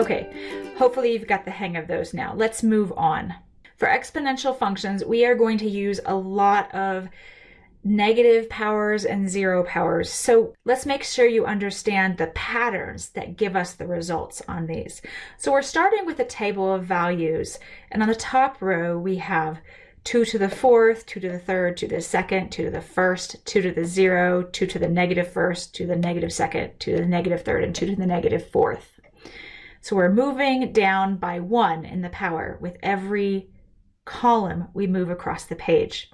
Okay, hopefully you've got the hang of those now. Let's move on. For exponential functions, we are going to use a lot of negative powers and zero powers. So let's make sure you understand the patterns that give us the results on these. So we're starting with a table of values. And on the top row, we have 2 to the fourth, 2 to the third, 2 to the second, 2 to the first, 2 to the zero, 2 to the negative negative first, 2 to the negative negative second, 2 to the negative negative third, and 2 to the negative negative fourth. So we're moving down by 1 in the power with every column we move across the page.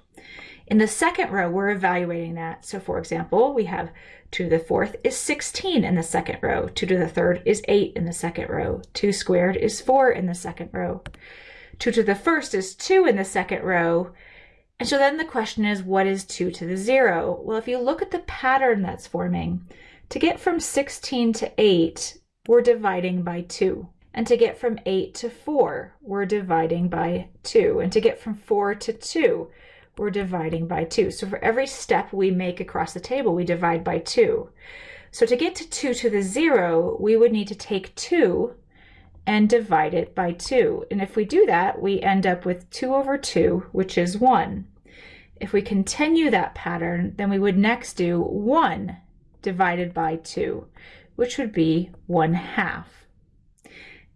In the second row, we're evaluating that. So for example, we have 2 to the fourth is 16 in the second row. 2 to the third is 8 in the second row. 2 squared is 4 in the second row. 2 to the first is 2 in the second row. And so then the question is, what is 2 to the 0? Well, if you look at the pattern that's forming, to get from 16 to 8, we're dividing by 2. And to get from 8 to 4, we're dividing by 2. And to get from 4 to 2, we're dividing by 2. So for every step we make across the table, we divide by 2. So to get to 2 to the 0, we would need to take 2 and divide it by 2. And if we do that, we end up with 2 over 2, which is 1. If we continue that pattern, then we would next do 1 divided by 2, which would be 1 half.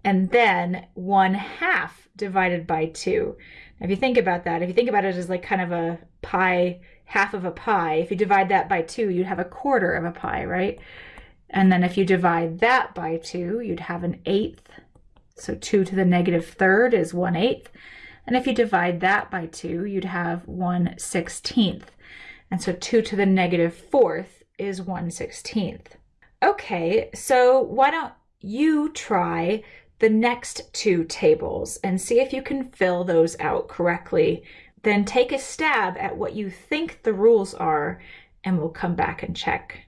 And then 1 half divided by 2. If you think about that, if you think about it as like kind of a pie, half of a pie, if you divide that by two, you'd have a quarter of a pie, right? And then if you divide that by two, you'd have an eighth. So two to the negative third is one eighth. And if you divide that by two, you'd have one sixteenth. And so two to the negative fourth is one sixteenth. Okay, so why don't you try the next two tables and see if you can fill those out correctly. Then take a stab at what you think the rules are and we'll come back and check.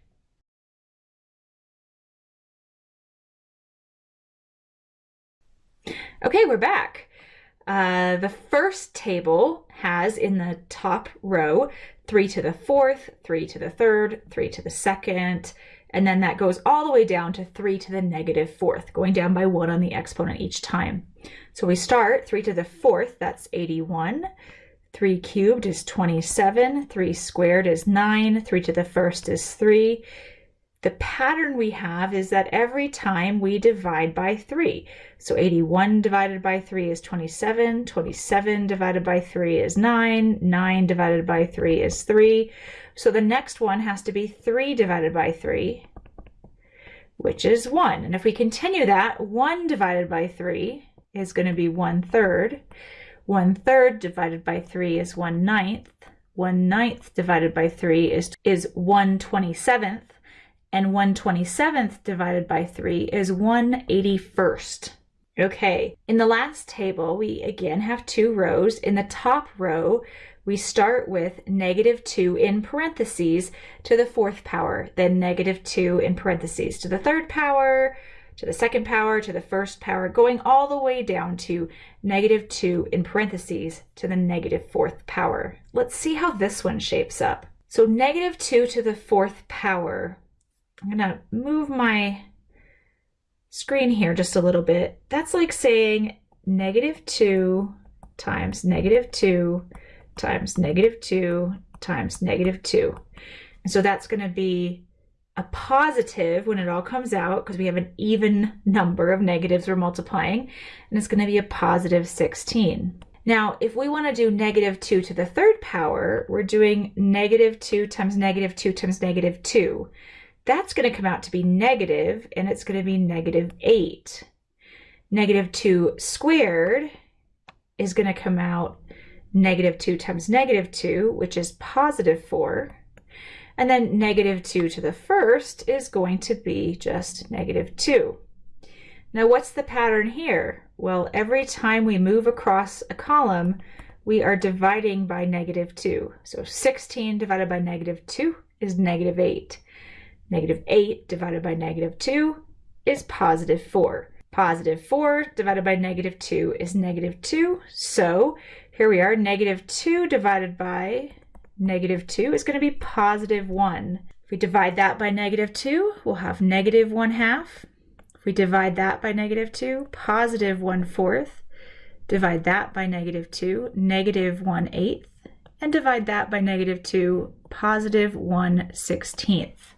Okay, we're back. Uh, the first table has in the top row 3 to the fourth, 3 to the third, 3 to the second, and then that goes all the way down to 3 to the negative fourth, going down by 1 on the exponent each time. So we start 3 to the fourth, that's 81. 3 cubed is 27. 3 squared is 9. 3 to the first is 3. The pattern we have is that every time we divide by 3. So 81 divided by 3 is 27. 27 divided by 3 is 9. 9 divided by 3 is 3. So the next one has to be 3 divided by 3, which is 1. And if we continue that, 1 divided by 3 is going to be 1 third. 1 third divided by 3 is 1 ninth. 1 ninth divided by 3 is, is 1 27th. And 1 27th divided by 3 is 1 81st. Okay, in the last table, we again have two rows. In the top row, we start with negative 2 in parentheses to the fourth power, then negative 2 in parentheses to the third power, to the second power, to the first power, going all the way down to negative 2 in parentheses to the negative fourth power. Let's see how this one shapes up. So negative 2 to the fourth power, I'm to move my screen here just a little bit. That's like saying negative 2 times negative 2 times negative 2 times negative 2. And so that's to be a positive when it all comes out because we have an even number of negatives we're multiplying and it's going to be a positive 16. Now if we want to do negative 2 to the third power we're doing negative 2 times negative 2 times negative 2. That's going to come out to be negative and it's going to be negative 8. Negative 2 squared is going to come out negative 2 times negative 2, which is positive 4. And then negative 2 to the first is going to be just negative 2. Now what's the pattern here? Well, every time we move across a column, we are dividing by negative 2. So 16 divided by negative 2 is negative 8. Negative 8 divided by negative 2 is positive 4. Positive 4 divided by negative 2 is negative 2. So here we are, negative 2 divided by negative 2 is going to be positive 1. If we divide that by negative 2, we'll have negative 1 half. If we divide that by negative 2, positive 1 fourth. Divide that by negative 2, negative 1 eighth. And divide that by negative 2, positive 1 sixteenth.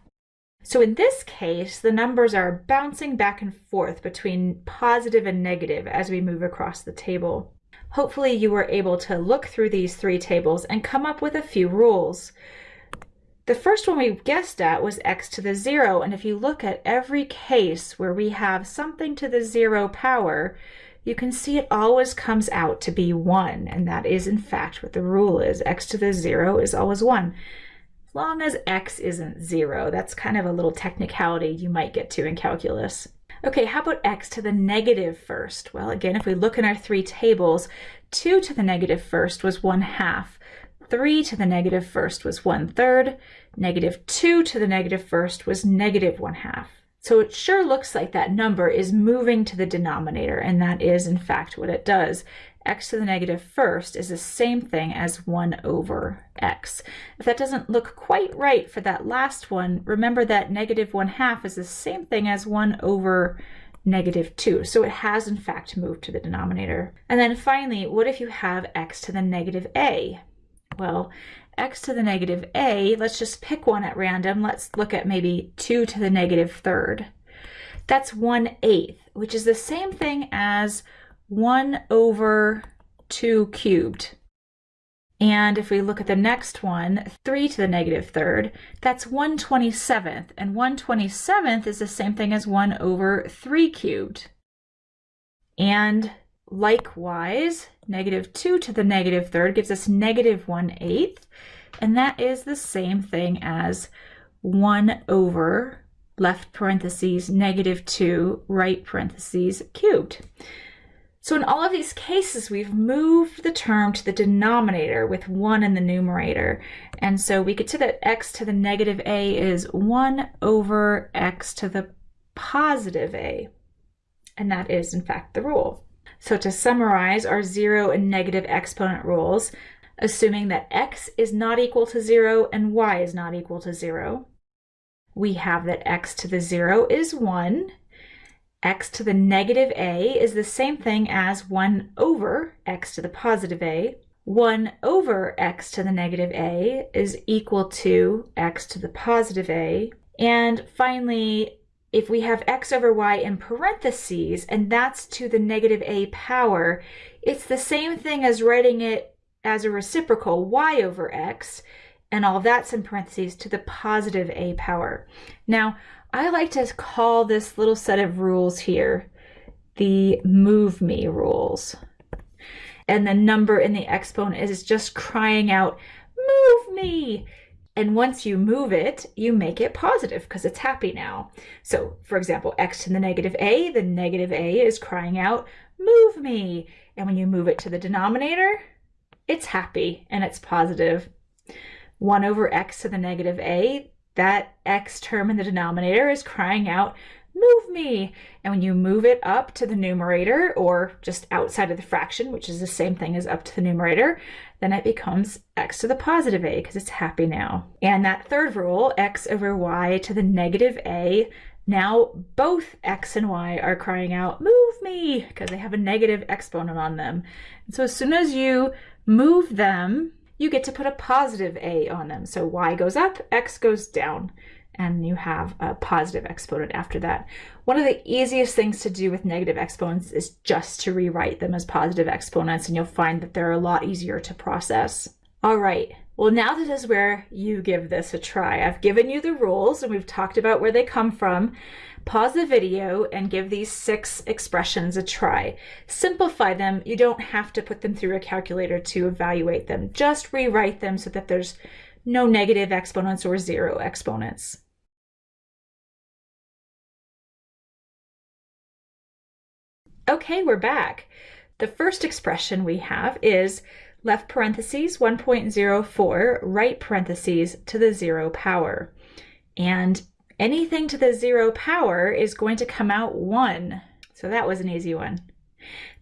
So in this case, the numbers are bouncing back and forth between positive and negative as we move across the table. Hopefully you were able to look through these three tables and come up with a few rules. The first one we guessed at was x to the zero, and if you look at every case where we have something to the zero power, you can see it always comes out to be 1, and that is in fact what the rule is. x to the 0 is always 1 long as x isn't zero. That's kind of a little technicality you might get to in calculus. Okay, how about x to the negative first? Well, again, if we look in our three tables, 2 to the negative first was 1 half, 3 to the negative first was 1 third, negative 2 to the negative first was negative 1 half. So it sure looks like that number is moving to the denominator, and that is in fact what it does x to the negative first is the same thing as 1 over x. If that doesn't look quite right for that last one, remember that negative 1 half is the same thing as 1 over negative 2. So it has in fact moved to the denominator. And then finally, what if you have x to the negative a? Well, x to the negative a, let's just pick one at random. Let's look at maybe 2 to the negative third. That's 1 eighth, which is the same thing as 1 over 2 cubed. And if we look at the next one, 3 to the negative third, that's 1 27th. And 1 27th is the same thing as 1 over 3 cubed. And likewise, negative 2 to the negative third gives us negative 1 eighth. And that is the same thing as 1 over left parentheses negative 2 right parentheses cubed. So in all of these cases, we've moved the term to the denominator with 1 in the numerator. And so we get to that x to the negative a is 1 over x to the positive a. And that is, in fact, the rule. So to summarize our 0 and negative exponent rules, assuming that x is not equal to 0 and y is not equal to 0, we have that x to the 0 is 1, x to the negative a is the same thing as 1 over x to the positive a. 1 over x to the negative a is equal to x to the positive a. And finally, if we have x over y in parentheses, and that's to the negative a power, it's the same thing as writing it as a reciprocal y over x, and all that's in parentheses to the positive a power. Now, I like to call this little set of rules here the move me rules. And the number in the exponent is just crying out, move me. And once you move it, you make it positive because it's happy now. So for example, x to the negative a, the negative a is crying out, move me. And when you move it to the denominator, it's happy and it's positive. 1 over x to the negative a, that x term in the denominator is crying out, move me. And when you move it up to the numerator or just outside of the fraction, which is the same thing as up to the numerator, then it becomes x to the positive a because it's happy now. And that third rule, x over y to the negative a, now both x and y are crying out, move me, because they have a negative exponent on them. And so as soon as you move them you get to put a positive a on them. So y goes up, x goes down, and you have a positive exponent after that. One of the easiest things to do with negative exponents is just to rewrite them as positive exponents, and you'll find that they're a lot easier to process. All right, well now this is where you give this a try. I've given you the rules and we've talked about where they come from. Pause the video and give these six expressions a try. Simplify them. You don't have to put them through a calculator to evaluate them. Just rewrite them so that there's no negative exponents or zero exponents. Okay, we're back. The first expression we have is left parentheses 1.04, right parentheses to the zero power. And anything to the zero power is going to come out 1. So that was an easy one.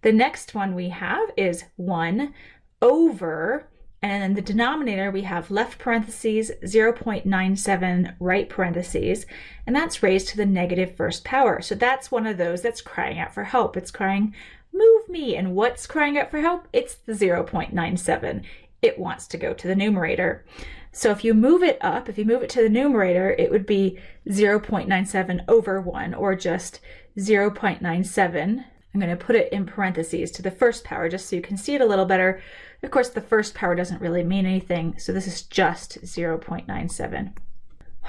The next one we have is 1 over, And in the denominator, we have left parentheses, 0.97 right parentheses, and that's raised to the negative first power. So that's one of those that's crying out for help. It's crying, move me. And what's crying out for help? It's the 0.97. It wants to go to the numerator. So if you move it up, if you move it to the numerator, it would be 0.97 over 1, or just 0.97. I'm going to put it in parentheses to the first power just so you can see it a little better. Of course, the first power doesn't really mean anything, so this is just 0.97.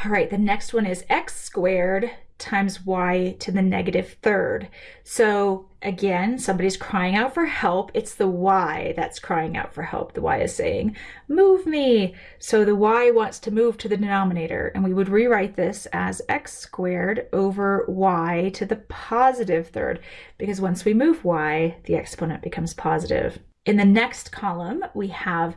All right, the next one is x squared times y to the negative third. So again, somebody's crying out for help. It's the y that's crying out for help. The y is saying, move me. So the y wants to move to the denominator, and we would rewrite this as x squared over y to the positive third, because once we move y, the exponent becomes positive. In the next column, we have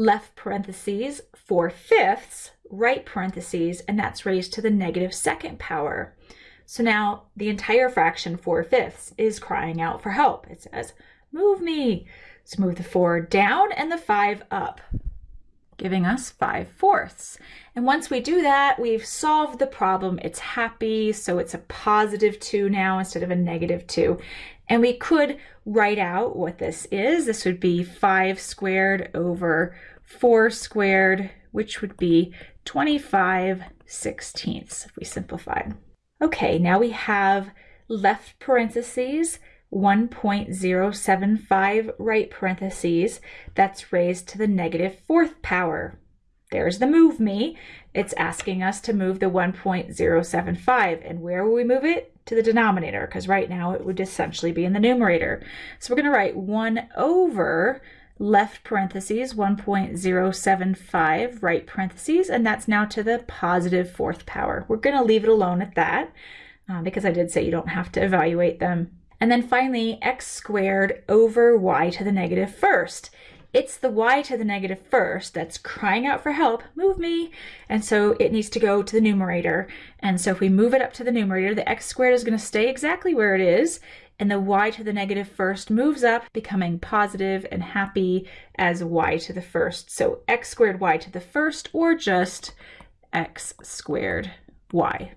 left parentheses 4 fifths, right parentheses, and that's raised to the negative second power. So now the entire fraction 4 fifths is crying out for help. It says, move me. So move the 4 down and the 5 up, giving us 5 fourths. And once we do that, we've solved the problem. It's happy, so it's a positive 2 now instead of a negative 2. And we could write out what this is. This would be 5 squared over 4 squared, which would be 25 sixteenths if we simplified. Okay, now we have left parentheses 1.075 right parentheses that's raised to the negative fourth power. There's the move me. It's asking us to move the 1.075. And where will we move it? To the denominator, because right now it would essentially be in the numerator. So we're going to write 1 over left parentheses 1.075 right parentheses and that's now to the positive fourth power. We're going to leave it alone at that uh, because I did say you don't have to evaluate them. And then finally x squared over y to the negative first. It's the y to the negative first that's crying out for help, move me. And so it needs to go to the numerator. And so if we move it up to the numerator, the x squared is going to stay exactly where it is and the y to the negative first moves up, becoming positive and happy as y to the first. So x squared y to the first, or just x squared y.